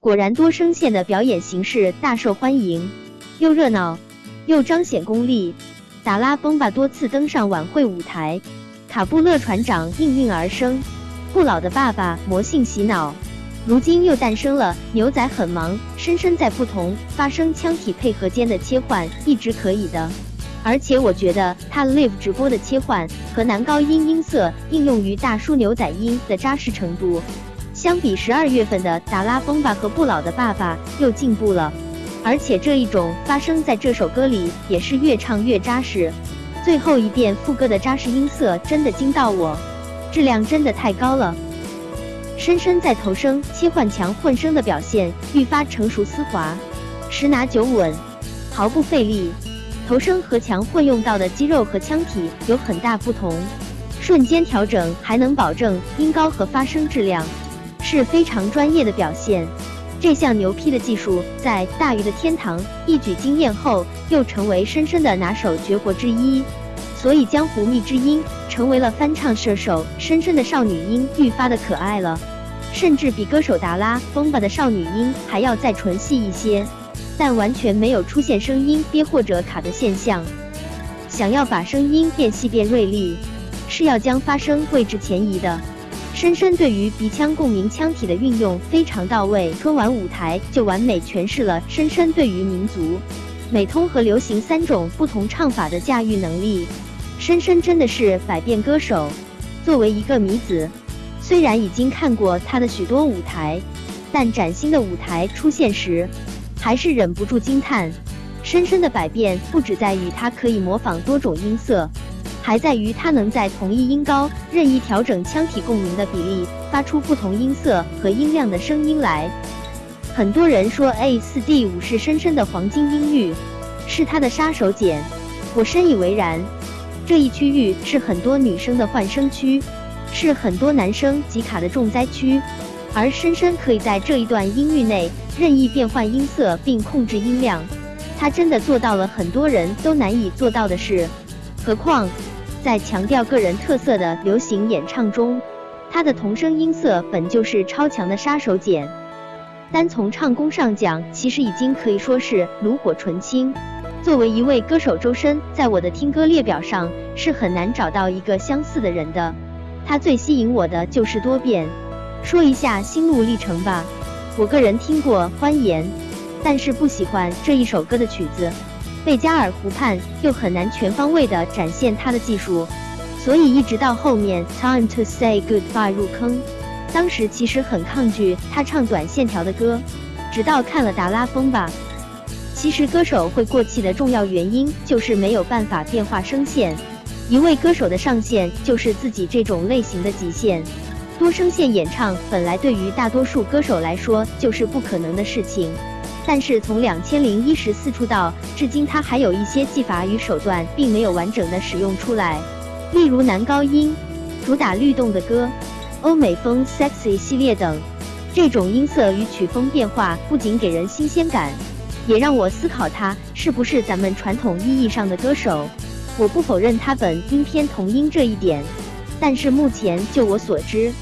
果然多声线的表演形式大受欢迎，又热闹又彰显功力。达拉崩吧多次登上晚会舞台，卡布勒船长应运而生，不老的爸爸魔性洗脑，如今又诞生了牛仔很忙，深深在不同发声腔体配合间的切换一直可以的。而且我觉得他 live 直播的切换和男高音音色应用于大叔牛仔音的扎实程度，相比十二月份的达拉崩吧和不老的爸爸又进步了。而且这一种发生在这首歌里也是越唱越扎实，最后一遍副歌的扎实音色真的惊到我，质量真的太高了。深深在头声切换强混声的表现愈发成熟丝滑，十拿九稳，毫不费力。头声和强混用到的肌肉和腔体有很大不同，瞬间调整还能保证音高和发声质量，是非常专业的表现。这项牛批的技术，在大鱼的天堂一举惊艳后，又成为深深的拿手绝活之一。所以江湖蜜之音成为了翻唱射手深深的少女音愈发的可爱了，甚至比歌手达拉崩吧的少女音还要再纯细一些，但完全没有出现声音憋或者卡的现象。想要把声音变细变锐利，是要将发声位置前移的。深深对于鼻腔共鸣腔体的运用非常到位，春晚舞台就完美诠释了深深对于民族、美通和流行三种不同唱法的驾驭能力。深深真的是百变歌手。作为一个迷子，虽然已经看过他的许多舞台，但崭新的舞台出现时，还是忍不住惊叹。深深的百变不只在于他可以模仿多种音色。还在于它能在同一音高任意调整腔体共鸣的比例，发出不同音色和音量的声音来。很多人说 A 四 D 五是深深的黄金音域，是他的杀手锏，我深以为然。这一区域是很多女生的换声区，是很多男生集卡的重灾区，而深深可以在这一段音域内任意变换音色并控制音量，他真的做到了很多人都难以做到的事，何况。在强调个人特色的流行演唱中，他的童声音色本就是超强的杀手锏。单从唱功上讲，其实已经可以说是炉火纯青。作为一位歌手，周深在我的听歌列表上是很难找到一个相似的人的。他最吸引我的就是多变。说一下心路历程吧，我个人听过《欢颜》，但是不喜欢这一首歌的曲子。贝加尔湖畔又很难全方位地展现他的技术，所以一直到后面《Time to Say Goodbye》入坑，当时其实很抗拒他唱短线条的歌，直到看了《达拉崩吧》。其实歌手会过气的重要原因就是没有办法变化声线，一位歌手的上限就是自己这种类型的极限。多声线演唱本来对于大多数歌手来说就是不可能的事情。但是从两千零一十四出道至今，他还有一些技法与手段并没有完整的使用出来，例如男高音、主打律动的歌、欧美风 sexy 系列等。这种音色与曲风变化不仅给人新鲜感，也让我思考他是不是咱们传统意义上的歌手。我不否认他本音偏童音这一点，但是目前就我所知。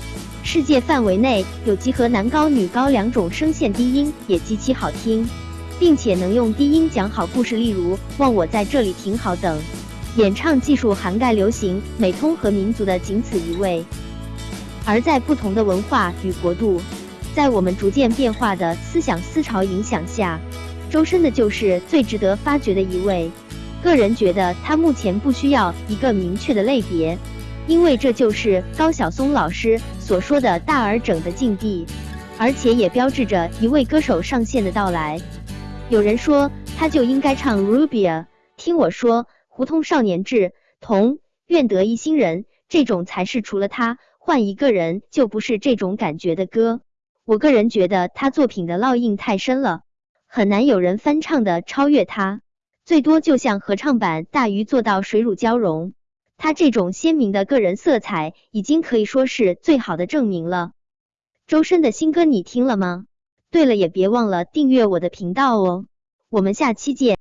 世界范围内有集合男高女高两种声线低音，也极其好听，并且能用低音讲好故事，例如“望我在这里挺好”等。演唱技术涵盖流行、美通和民族的仅此一位。而在不同的文化与国度，在我们逐渐变化的思想思潮影响下，周深的就是最值得发掘的一位。个人觉得他目前不需要一个明确的类别。因为这就是高晓松老师所说的大而整的境地，而且也标志着一位歌手上线的到来。有人说他就应该唱 Rubia，听我说，胡同少年志，同愿得一心人，这种才是除了他换一个人就不是这种感觉的歌。我个人觉得他作品的烙印太深了，很难有人翻唱的超越他，最多就像合唱版大鱼做到水乳交融。他这种鲜明的个人色彩，已经可以说是最好的证明了。周深的新歌你听了吗？对了，也别忘了订阅我的频道哦。我们下期见。